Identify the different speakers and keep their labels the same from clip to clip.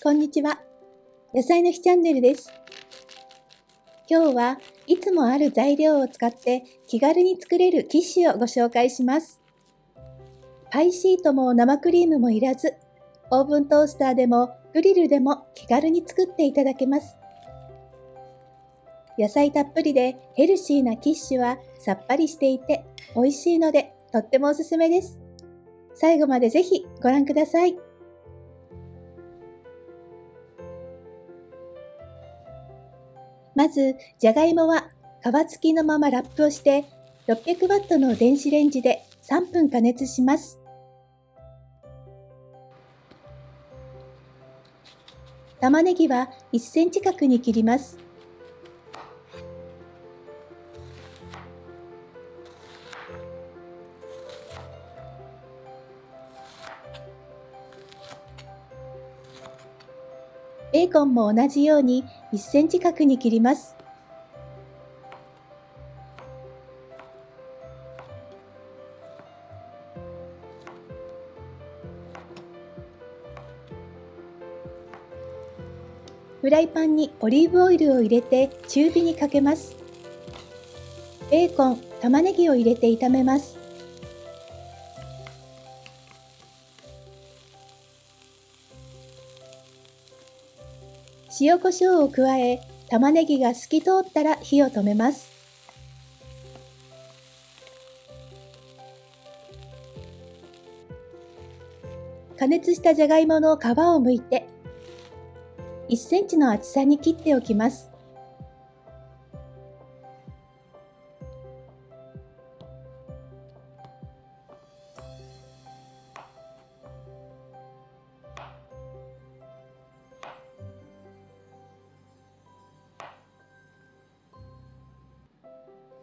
Speaker 1: こんにちは。野菜の日チャンネルです。今日はいつもある材料を使って気軽に作れるキッシュをご紹介します。パイシートも生クリームもいらず、オーブントースターでもグリルでも気軽に作っていただけます。野菜たっぷりでヘルシーなキッシュはさっぱりしていて美味しいのでとってもおすすめです。最後までぜひご覧ください。まず、じゃがいもは皮付きのままラップをして600ワットの電子レンジで3分加熱します。玉ねぎは1センチ角に切ります。ベーコンも同じように1センチ角に切ります。フライパンにオリーブオイルを入れて中火にかけます。ベーコン、玉ねぎを入れて炒めます。塩コショウを加え、玉ねぎが透き通ったら火を止めます。加熱したじゃがいもの皮を剥いて、1センチの厚さに切っておきます。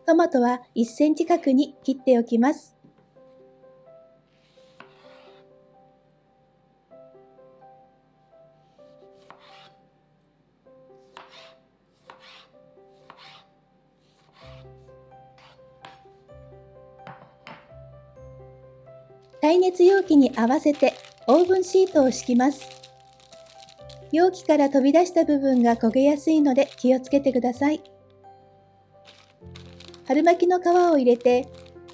Speaker 1: トマトは1センチ角に切っておきます。耐熱容器に合わせてオーブンシートを敷きます。容器から飛び出した部分が焦げやすいので気をつけてください。春巻きの皮を入れて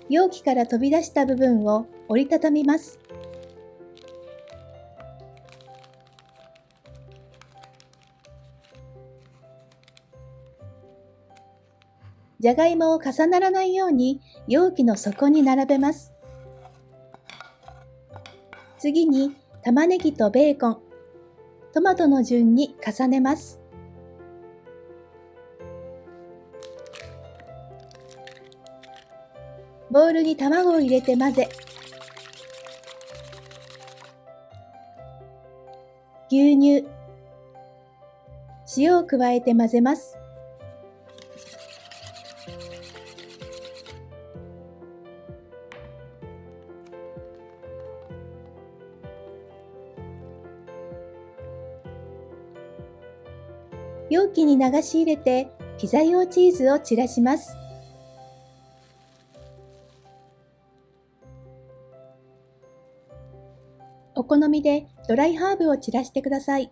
Speaker 1: 容器から飛び出した部分を折りたたみます。じゃがいもを重ならないように容器の底に並べます。次に玉ねぎとベーコン、トマトの順に重ねます。ボウルに卵を入れて混ぜ、牛乳、塩を加えて混ぜます。容器に流し入れてピザ用チーズを散らします。お好みでドライハーブを散らしてください。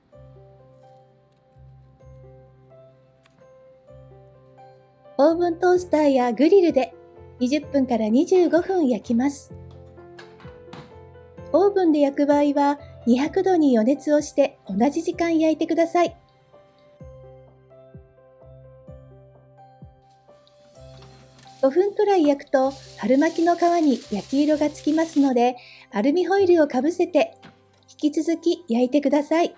Speaker 1: オーブントースターやグリルで20分から25分焼きます。オーブンで焼く場合は200度に予熱をして同じ時間焼いてください。5分くらい焼くと春巻きの皮に焼き色がつきますのでアルミホイルをかぶせて引き続き焼いてください。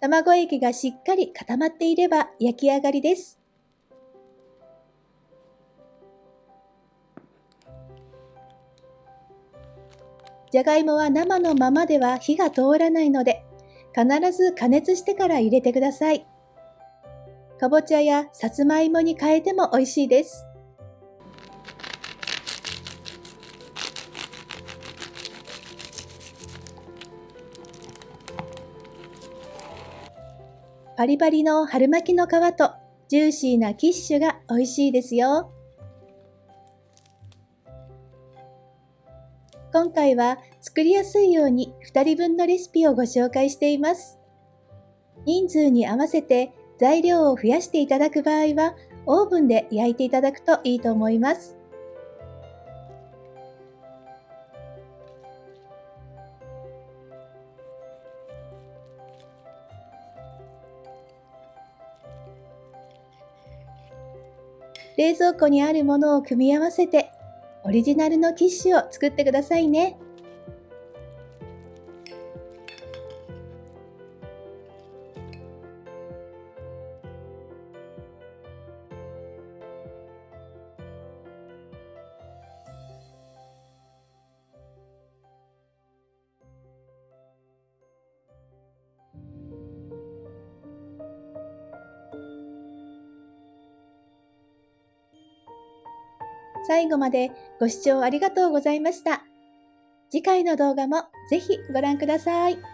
Speaker 1: 卵液がしっかり固まっていれば焼き上がりです。じゃがいもは生のままでは火が通らないので、必ず加熱してから入れてください。かぼちゃやさつまいもに変えても美味しいです。パリパリの春巻きの皮とジューシーなキッシュが美味しいですよ。今回は作りやすいように2人分のレシピをご紹介しています。人数に合わせて材料を増やしていただく場合は、オーブンで焼いていただくといいと思います。冷蔵庫にあるものを組み合わせてオリジナルのキッシュを作ってくださいね。最後までご視聴ありがとうございました。次回の動画もぜひご覧ください。